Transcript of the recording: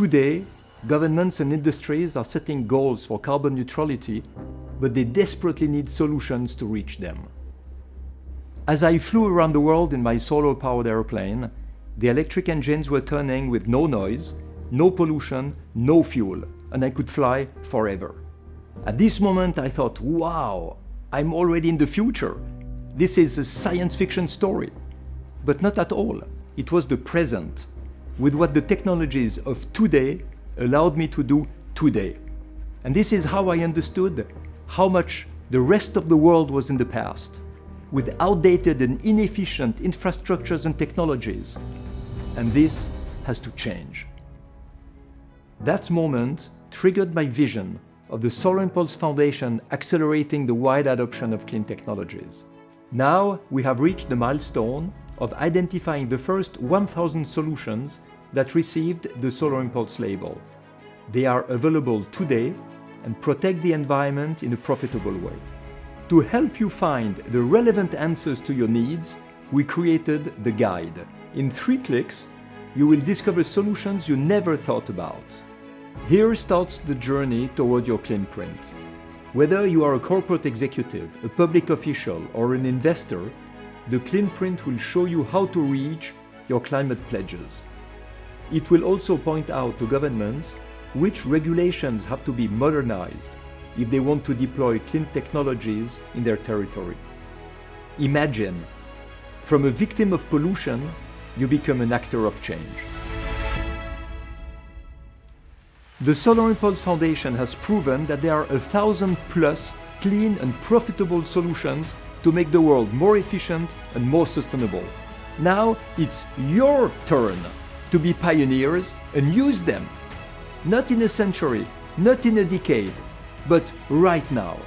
Today, governments and industries are setting goals for carbon neutrality, but they desperately need solutions to reach them. As I flew around the world in my solar-powered airplane, the electric engines were turning with no noise, no pollution, no fuel, and I could fly forever. At this moment I thought, wow, I'm already in the future. This is a science fiction story. But not at all. It was the present, with what the technologies of today allowed me to do today. And this is how I understood how much the rest of the world was in the past, with outdated and inefficient infrastructures and technologies. And this has to change. That moment triggered my vision of the Solar Impulse Foundation accelerating the wide adoption of clean technologies. Now we have reached the milestone of identifying the first 1,000 solutions that received the Solar Impulse label. They are available today and protect the environment in a profitable way. To help you find the relevant answers to your needs, we created the guide. In three clicks, you will discover solutions you never thought about. Here starts the journey toward your clean print. Whether you are a corporate executive, a public official or an investor, the clean print will show you how to reach your climate pledges. It will also point out to governments which regulations have to be modernized if they want to deploy clean technologies in their territory. Imagine, from a victim of pollution, you become an actor of change. The Solar Impulse Foundation has proven that there are a thousand plus clean and profitable solutions to make the world more efficient and more sustainable. Now it's your turn to be pioneers and use them. Not in a century, not in a decade, but right now.